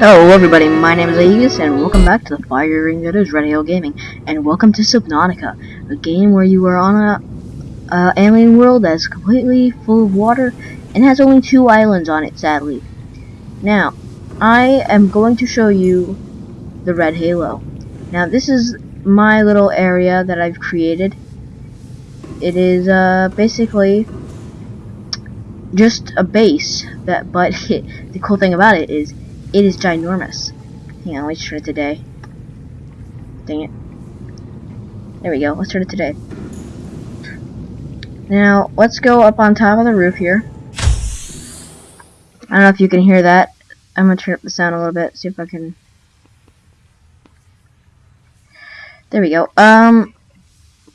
Hello everybody, my name is Aegis and welcome back to the fire ring that is Hill Gaming and welcome to Subnautica, a game where you are on a alien world that is completely full of water and has only two islands on it sadly. Now, I am going to show you the Red Halo. Now this is my little area that I've created. It is uh, basically just a base that but the cool thing about it is it is ginormous. Hang on, let's turn it today. Dang it. There we go, let's turn it today. Now, let's go up on top of the roof here. I don't know if you can hear that. I'm gonna turn up the sound a little bit, see if I can... There we go. Um,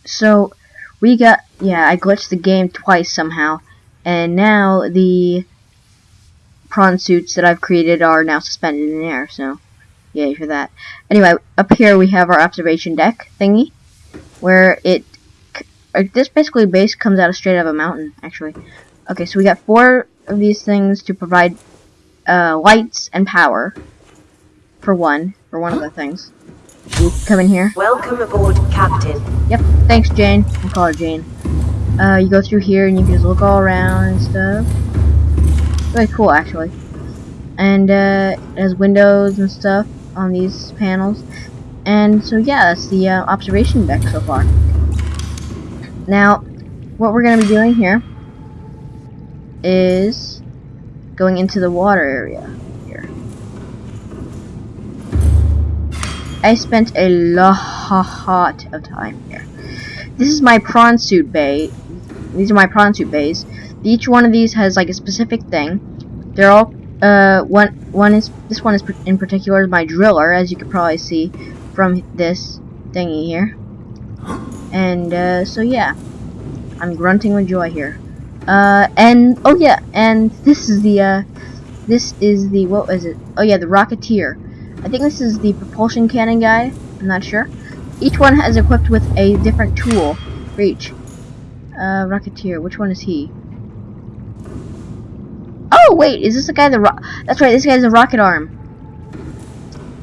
so, we got... Yeah, I glitched the game twice somehow. And now the prawn suits that I've created are now suspended in the air, so yay for that. Anyway, up here we have our observation deck thingy, where it, uh, this basically base comes out of straight out of a mountain, actually. Okay, so we got four of these things to provide uh, lights and power, for one, for one of the things. You come in here. Welcome aboard, Captain. Yep, thanks Jane. I'll call her Jane. Uh, you go through here and you can just look all around and stuff really cool actually. And uh, it has windows and stuff on these panels. And so yeah, that's the uh, observation deck so far. Now, what we're going to be doing here is going into the water area here. I spent a lot of time here. This is my prawn suit bay. These are my prawn suit bays. Each one of these has like a specific thing. They're all uh one one is this one is in particular is my driller, as you can probably see from this thingy here. And uh, so yeah, I'm grunting with joy here. Uh, and oh yeah, and this is the uh, this is the what was it? Oh yeah, the Rocketeer. I think this is the propulsion cannon guy. I'm not sure. Each one has equipped with a different tool for each. Uh, Rocketeer. Which one is he? Oh, wait, is this the guy that ro That's right, this guy's a rocket arm.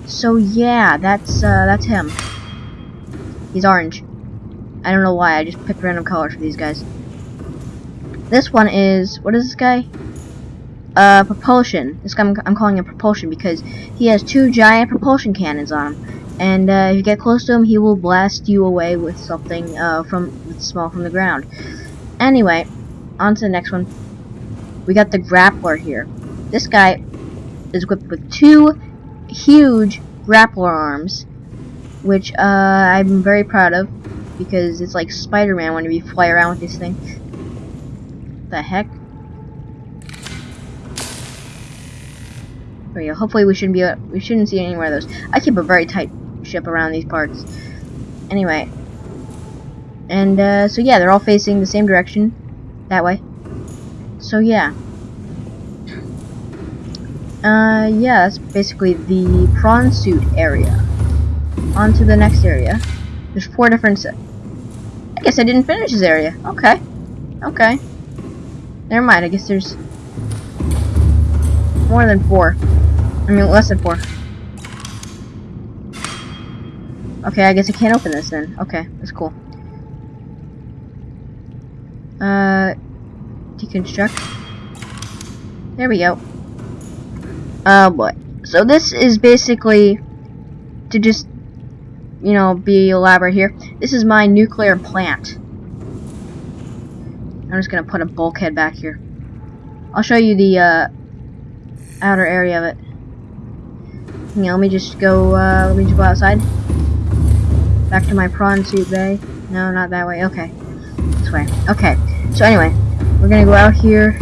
So, yeah, that's, uh, that's him. He's orange. I don't know why, I just picked random colors for these guys. This one is, what is this guy? Uh, propulsion. This guy, I'm, I'm calling him propulsion because he has two giant propulsion cannons on him. And, uh, if you get close to him, he will blast you away with something, uh, from, small from the ground. Anyway, on to the next one we got the grappler here. This guy is equipped with two huge grappler arms, which uh, I'm very proud of because it's like Spider-Man when you fly around with this thing. The heck? There we go. Hopefully we shouldn't be we shouldn't see any more of those. I keep a very tight ship around these parts. Anyway. And uh, so yeah, they're all facing the same direction. That way. So yeah. Uh, yeah, that's basically the prawn suit area. On to the next area. There's four different I guess I didn't finish this area. Okay. Okay. Never mind, I guess there's more than four. I mean, less than four. Okay, I guess I can't open this then. Okay, that's cool. Uh, deconstruct. There we go. Oh boy. So this is basically to just, you know, be elaborate here. This is my nuclear plant. I'm just gonna put a bulkhead back here. I'll show you the uh, outer area of it. Yeah, let me just go. Uh, let me just go outside. Back to my prawn suit bay. No, not that way. Okay, this way. Okay. So anyway, we're gonna go out here.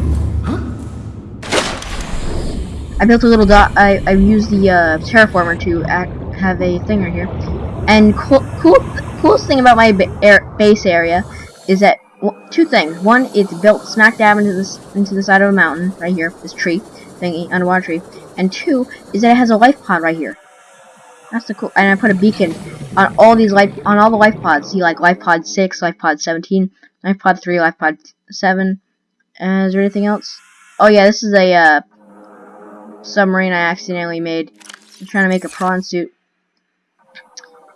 I built a little dot. I I used the uh, terraformer to act, have a thing right here. And cool, cool, coolest thing about my ba air, base area is that two things. One, it's built smack dab into this into the side of a mountain right here, this tree thingy, underwater tree. And two is that it has a life pod right here. That's the cool. And I put a beacon on all these life on all the life pods. See, like life pod six, life pod seventeen, life pod three, life pod seven. Uh, is there anything else? Oh yeah, this is a uh, submarine I accidentally made. I'm trying to make a prawn suit.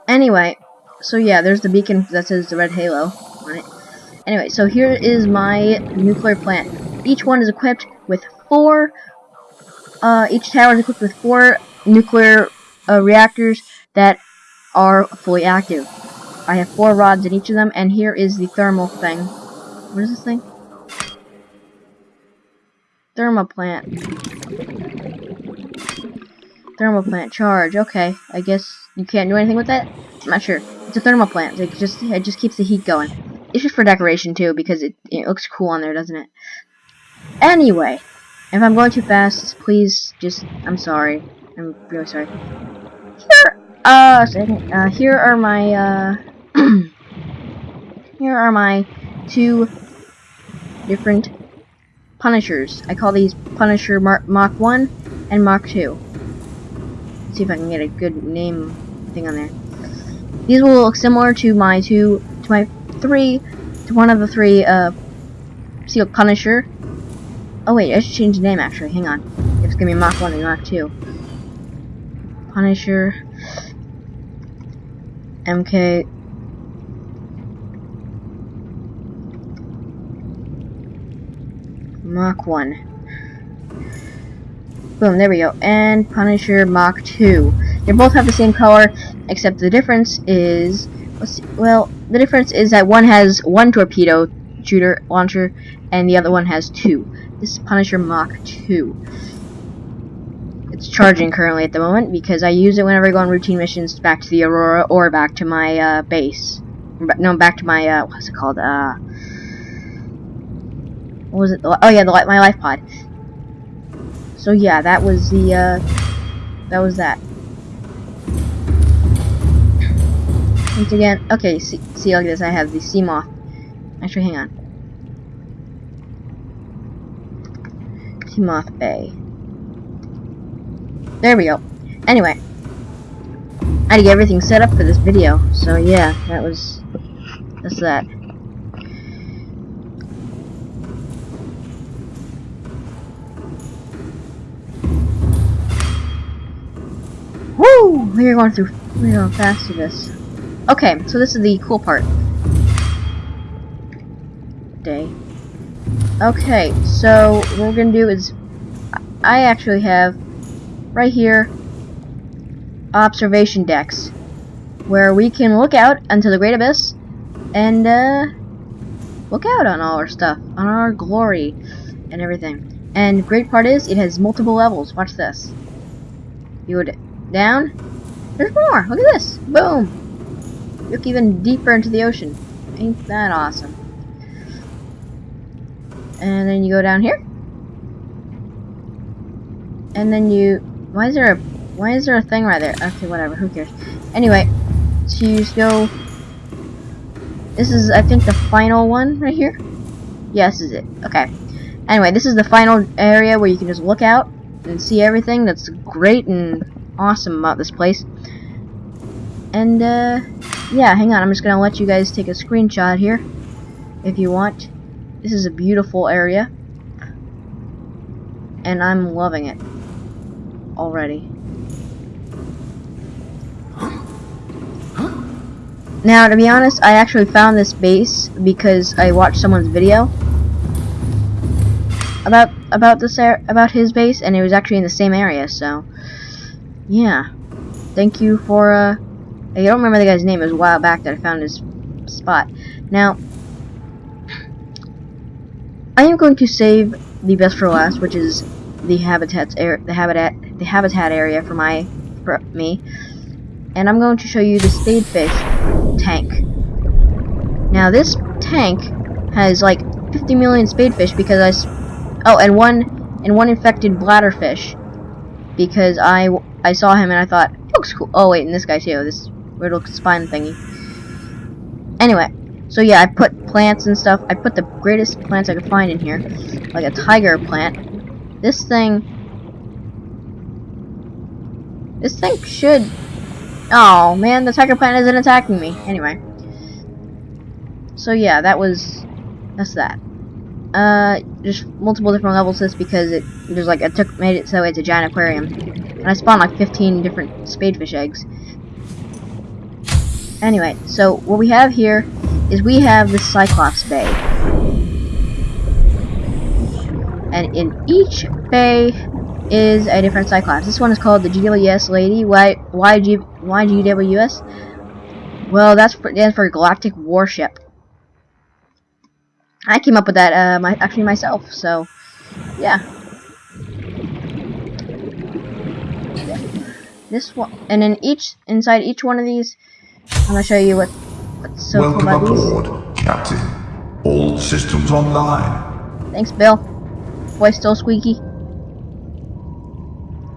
Anyway, so yeah, there's the beacon that says the red halo on it. Anyway, so here is my nuclear plant. Each one is equipped with four, uh, each tower is equipped with four nuclear uh, reactors that are fully active. I have four rods in each of them, and here is the thermal thing. What is this thing? Thermal plant. Thermal plant charge. Okay, I guess you can't do anything with that. I'm not sure. It's a thermal plant. It just it just keeps the heat going. It's just for decoration too because it it looks cool on there, doesn't it? Anyway, if I'm going too fast, please just I'm sorry. I'm really sorry. Here, uh, second, uh, here are my uh, here are my two different Punishers. I call these Punisher Mach 1 and Mach 2. Let's see if I can get a good name thing on there. These will look similar to my two, to my three, to one of the three, uh, Seal Punisher. Oh wait, I should change the name actually, hang on. It's gonna be Mach 1 and Mach 2. Punisher. MK Mach 1. Boom, there we go. And Punisher Mach 2. They both have the same color, except the difference is... well, the difference is that one has one torpedo shooter launcher, and the other one has two. This is Punisher Mach 2. It's charging currently at the moment, because I use it whenever I go on routine missions back to the Aurora, or back to my, uh, base. No, back to my, uh, what's it called, uh what was it? Oh yeah, the light my life pod. So yeah, that was the uh, that was that. Once again, okay, see, see at this. I have the Seamoth. Actually, hang on. Seamoth Bay. There we go. Anyway, I had to get everything set up for this video. So yeah, that was that's that. Woo! We're going through, we're going fast through this. Okay, so this is the cool part. Day. Okay, so what we're gonna do is, I actually have, right here, observation decks, where we can look out into the Great Abyss, and, uh, look out on all our stuff, on our glory, and everything. And great part is, it has multiple levels. Watch this. You would down. There's more. Look at this. Boom. Look even deeper into the ocean. Ain't that awesome? And then you go down here. And then you... Why is there a... Why is there a thing right there? Okay, whatever. Who cares? Anyway, so you just go... This is, I think, the final one right here. Yes, is it. Okay. Anyway, this is the final area where you can just look out and see everything that's great and awesome about this place. And, uh, yeah, hang on, I'm just gonna let you guys take a screenshot here, if you want. This is a beautiful area. And I'm loving it. Already. Now, to be honest, I actually found this base because I watched someone's video about about this about his base, and it was actually in the same area. So, yeah. Thank you for, uh, I don't remember the guy's name. It was a while back that I found his spot. Now, I am going to save the best for last, which is the habitats air, the habitat, the habitat area for my, for me, and I'm going to show you the spadefish tank. Now, this tank has like 50 million spadefish because I, oh, and one, and one infected bladderfish because I I saw him and I thought, looks cool. Oh wait, and this guy too, this riddle spine thingy. Anyway, so yeah, I put plants and stuff. I put the greatest plants I could find in here, like a tiger plant. This thing, this thing should. Oh man, the tiger plant isn't attacking me. Anyway, so yeah, that was that's that. uh, just multiple different levels this because it there's like it took made it so it's a giant aquarium, and I spawned like 15 different spadefish eggs. Anyway, so what we have here is we have the Cyclops Bay, and in each bay is a different Cyclops. This one is called the GWS Lady. Why? Why G? Why GWS? Well, that's for, that's for Galactic Warship. I came up with that uh, my, actually myself. So, yeah. This one, and in each inside each one of these, I'm gonna show you what what's so Welcome cool about aboard, Captain. All systems online. Thanks, Bill. Voice still squeaky.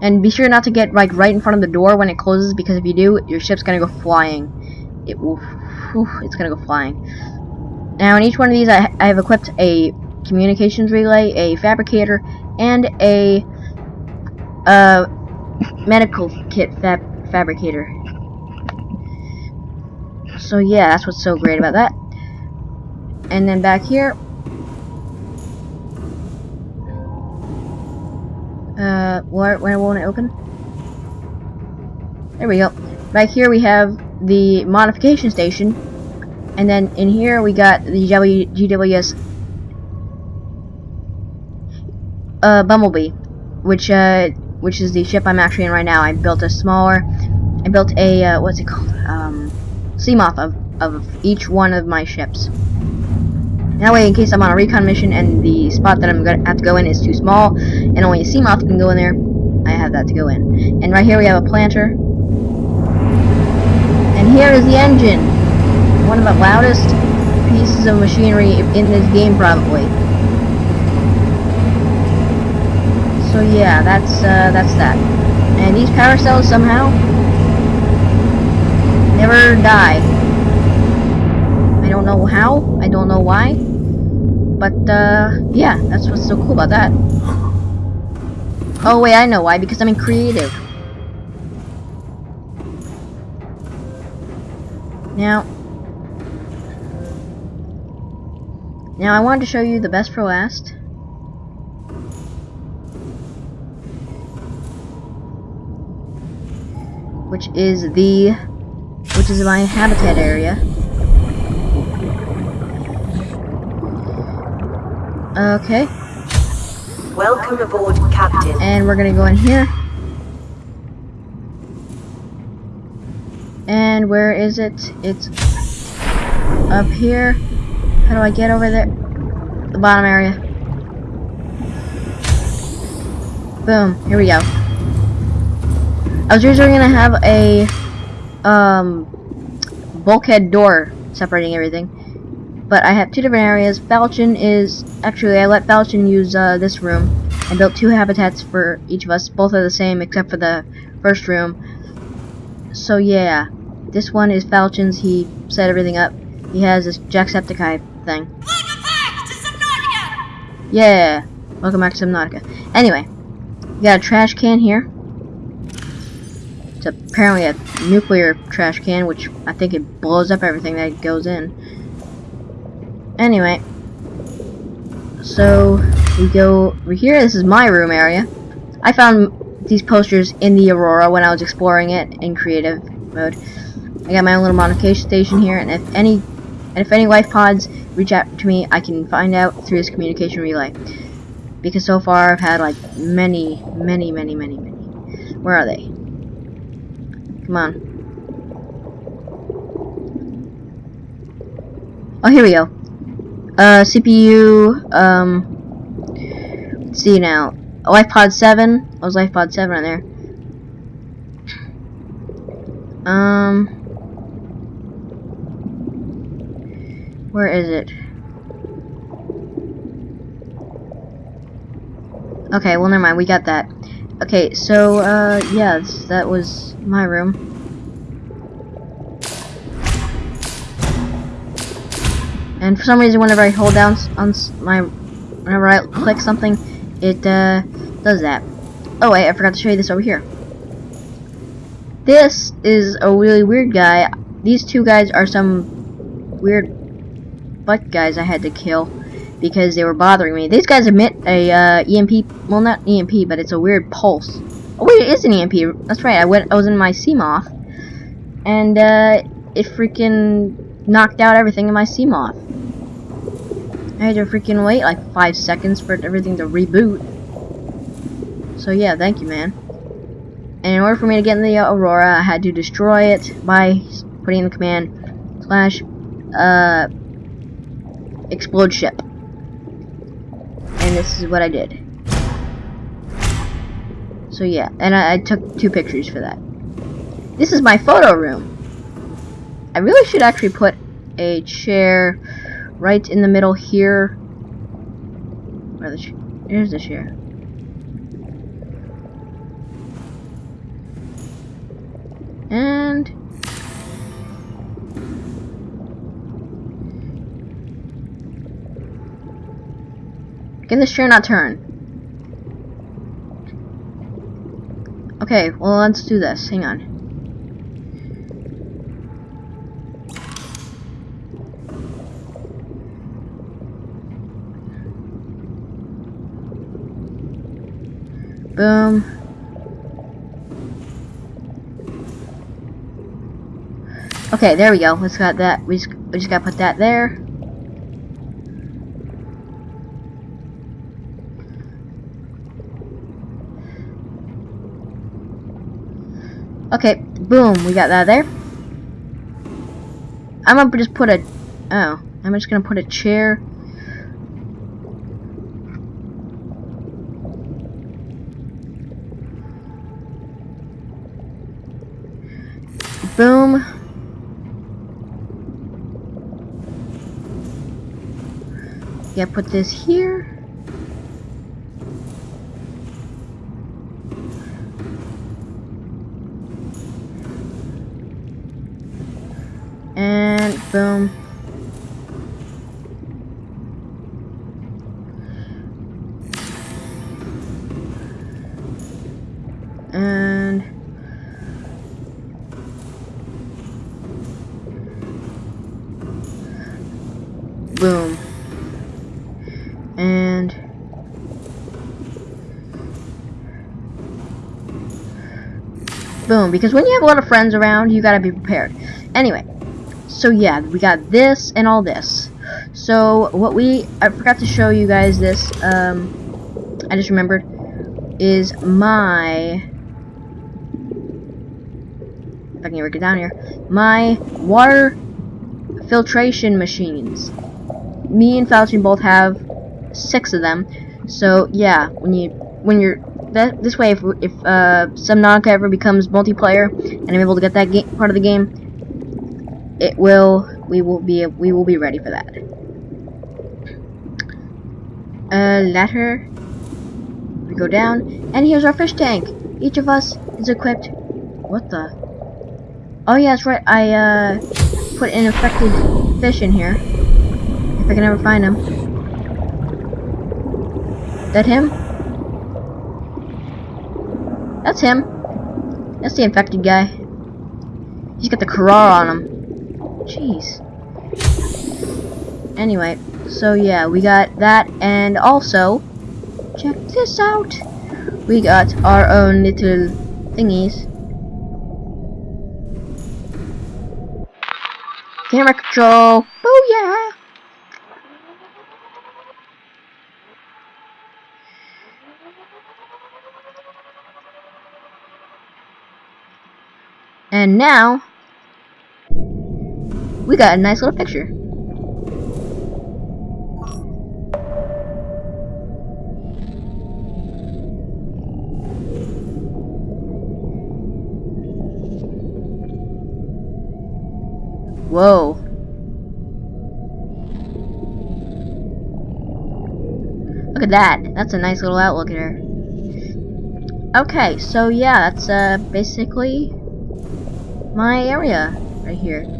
And be sure not to get like right in front of the door when it closes because if you do, your ship's gonna go flying. It will. It's gonna go flying. Now, in each one of these, I, I have equipped a communications relay, a fabricator, and a uh, medical kit fab fabricator. So yeah, that's what's so great about that. And then back here, uh, where, where won't it open? There we go. Back here we have the modification station, and then in here we got the GWS uh, Bumblebee, which uh, which is the ship I'm actually in right now. I built a smaller, I built a uh, what's it called, um, Seamoth of of each one of my ships. That way, in case I'm on a recon mission and the spot that I'm gonna have to go in is too small, and only a Seamoth can go in there, I have that to go in. And right here we have a planter. And here is the engine. One of the loudest pieces of machinery in this game, probably. So yeah, that's uh, that's that. And these power cells somehow never die. I don't know how. I don't know why. But uh, yeah, that's what's so cool about that. Oh wait, I know why. Because I'm in creative. Now, now I wanted to show you the best for last. Which is the, which is my habitat area. Okay, Welcome aboard, Captain. and we're gonna go in here. And where is it? It's up here. How do I get over there? The bottom area. Boom. Here we go. I was originally gonna have a um bulkhead door separating everything. But I have two different areas. Falchion is actually I let Falchion use uh, this room. I built two habitats for each of us. Both are the same except for the first room. So yeah, this one is Falchion's. He set everything up. He has this Jacksepticeye thing. Yeah, welcome back to Subnautica. Anyway, we got a trash can here. Apparently a nuclear trash can, which I think it blows up everything that goes in. Anyway, so we go over here. This is my room area. I found these posters in the Aurora when I was exploring it in creative mode. I got my own little modification station here, and if any and if any life pods reach out to me, I can find out through this communication relay. Because so far I've had like many, many, many, many, many. Where are they? Come on. Oh, here we go. Uh, CPU, um, let's see now. LifePod 7. I was LifePod 7 on there. Um, where is it? Okay, well, never mind. We got that. Okay, so, uh, yeah, that was my room. And for some reason, whenever I hold down on my, whenever I click something, it uh, does that. Oh wait, I forgot to show you this over here. This is a really weird guy. These two guys are some weird butt guys I had to kill. Because they were bothering me. These guys emit a uh, EMP, well not EMP, but it's a weird pulse. Oh wait, it is an EMP. That's right. I went. I was in my Seamoth, and uh, it freaking knocked out everything in my Seamoth. I had to freaking wait like five seconds for everything to reboot. So yeah, thank you, man. And in order for me to get in the Aurora, I had to destroy it by putting in the command slash uh, explode ship. And this is what I did. So yeah, and I, I took two pictures for that. This is my photo room. I really should actually put a chair right in the middle here. Where the Here's the chair. Can this chair not turn? Okay, well let's do this. Hang on. Boom. Okay, there we go. Let's got that. We just, we just gotta put that there. Okay, boom, we got that there. I'm gonna just put a, oh, I'm just gonna put a chair. Boom. Yeah, put this here. Boom. And boom. And boom. Because when you have a lot of friends around, you gotta be prepared. Anyway, so yeah, we got this and all this. So what we, I forgot to show you guys this, um, I just remembered, is my, if I can work it down here, my water filtration machines. Me and Falchion both have six of them. So yeah, when you, when you're, that, this way if, if uh, Subnautica ever becomes multiplayer, and I'm able to get that part of the game, it will we will be we will be ready for that. A ladder. We go down, and here's our fish tank. Each of us is equipped. What the? Oh yeah, that's right. I uh, put an infected fish in here. If I can ever find him. That him? That's him. That's the infected guy. He's got the Kharaa on him. Jeez. Anyway, so yeah, we got that, and also, check this out. We got our own little thingies. Camera control. Oh yeah. And now, we got a nice little picture. Whoa. Look at that. That's a nice little outlook here. Okay, so yeah, that's uh, basically my area right here.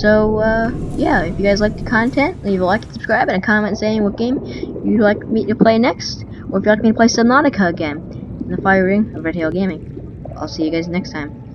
So, uh, yeah, if you guys like the content, leave a like and subscribe and a comment saying what game you'd like me to play next, or if you'd like me to play Subnautica again in the Fire Ring of Red Gaming. I'll see you guys next time.